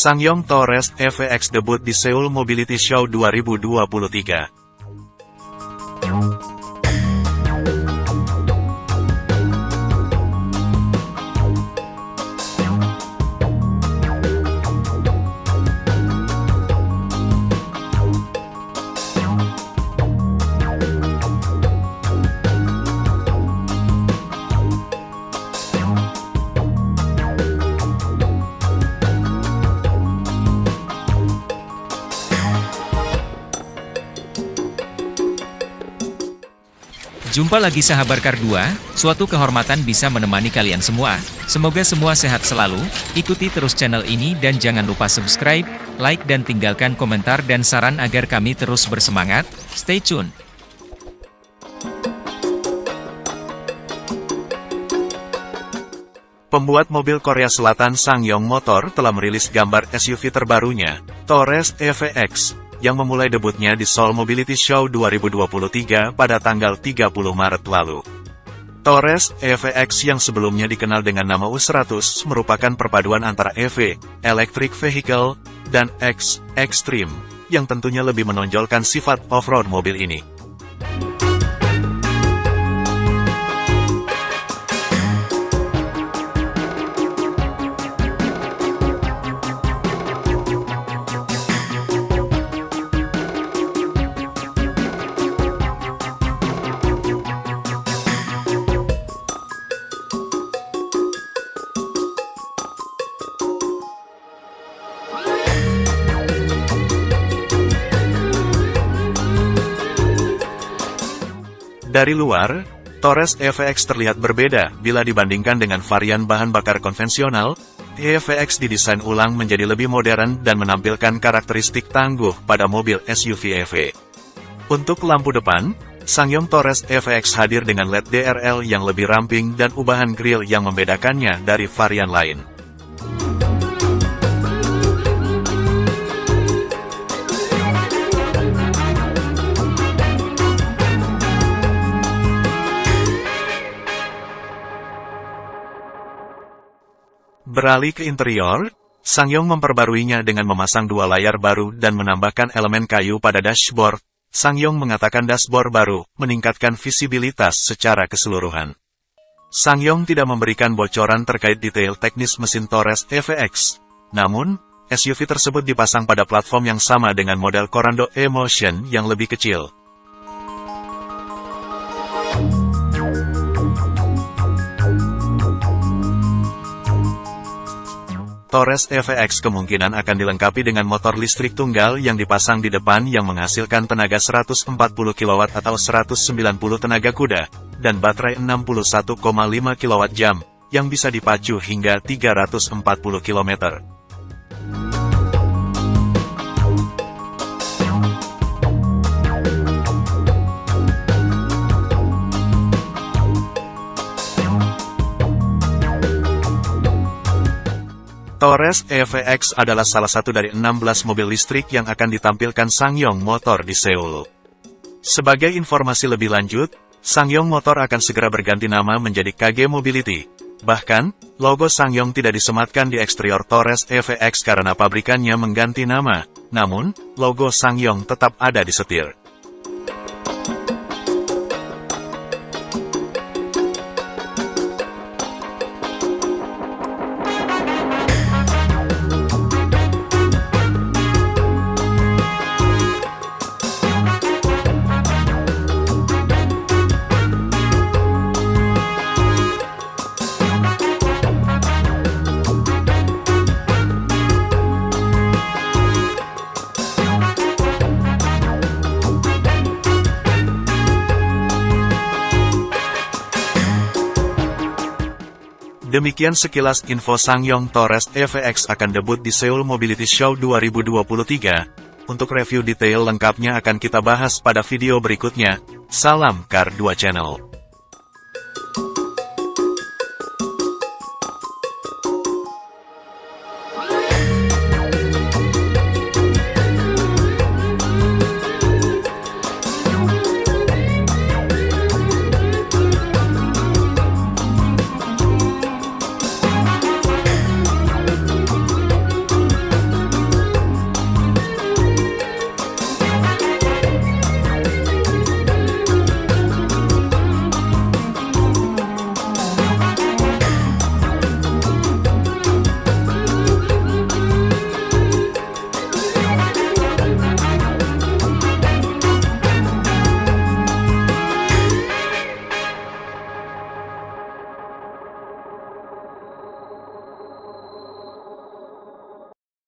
Sangyong Torres EVX debut di Seoul Mobility Show 2023. Jumpa lagi sahabat Kar 2, suatu kehormatan bisa menemani kalian semua. Semoga semua sehat selalu, ikuti terus channel ini dan jangan lupa subscribe, like dan tinggalkan komentar dan saran agar kami terus bersemangat. Stay tune! Pembuat mobil Korea Selatan Sangyong Motor telah merilis gambar SUV terbarunya, Torres EVX, yang memulai debutnya di Seoul Mobility Show 2023 pada tanggal 30 Maret lalu. Torres EVX yang sebelumnya dikenal dengan nama U100 merupakan perpaduan antara EV, Electric Vehicle, dan X, Extreme, yang tentunya lebih menonjolkan sifat off-road mobil ini. Dari luar, Torres EVX terlihat berbeda bila dibandingkan dengan varian bahan bakar konvensional, EVX didesain ulang menjadi lebih modern dan menampilkan karakteristik tangguh pada mobil SUV EV. Untuk lampu depan, Sangyong Torres EVX hadir dengan LED DRL yang lebih ramping dan ubahan grill yang membedakannya dari varian lain. Beralih ke interior, Sangyong memperbaruinya dengan memasang dua layar baru dan menambahkan elemen kayu pada dashboard. Sangyong mengatakan dashboard baru meningkatkan visibilitas secara keseluruhan. Sangyong tidak memberikan bocoran terkait detail teknis mesin Torres EVX. Namun, SUV tersebut dipasang pada platform yang sama dengan model Corando E-Motion yang lebih kecil. Torres EVX kemungkinan akan dilengkapi dengan motor listrik tunggal yang dipasang di depan yang menghasilkan tenaga 140 kW atau 190 tenaga kuda, dan baterai 61,5 kWh, yang bisa dipacu hingga 340 km. Torres EVX adalah salah satu dari 16 mobil listrik yang akan ditampilkan Sangyong Motor di Seoul. Sebagai informasi lebih lanjut, Sangyong Motor akan segera berganti nama menjadi KG Mobility. Bahkan, logo Sangyong tidak disematkan di eksterior Torres EVX karena pabrikannya mengganti nama. Namun, logo Sangyong tetap ada di setir. Demikian sekilas info Sangyong Torres EVX akan debut di Seoul Mobility Show 2023. Untuk review detail lengkapnya akan kita bahas pada video berikutnya. Salam Car 2 Channel.